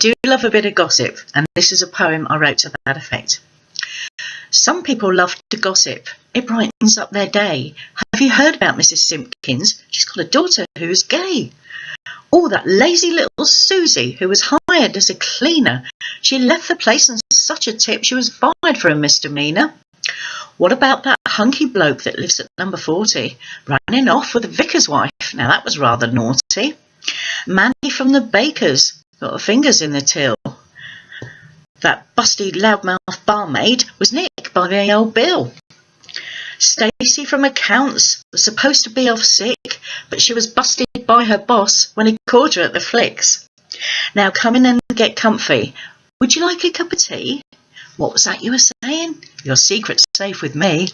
do love a bit of gossip, and this is a poem I wrote to that effect. Some people love to gossip. It brightens up their day. Have you heard about Mrs. Simpkins? She's got a daughter who is gay. Oh, that lazy little Susie, who was hired as a cleaner. She left the place and such a tip she was fired for a misdemeanour. What about that hunky bloke that lives at number 40, running off with the vicar's wife? Now that was rather naughty. Mandy from the baker's got her fingers in the till. That busty loudmouth barmaid was nicked by the old Bill. Stacy from accounts was supposed to be off sick, but she was busted by her boss when he caught her at the flicks. Now come in and get comfy. Would you like a cup of tea? What was that you were saying? Your secret's safe with me.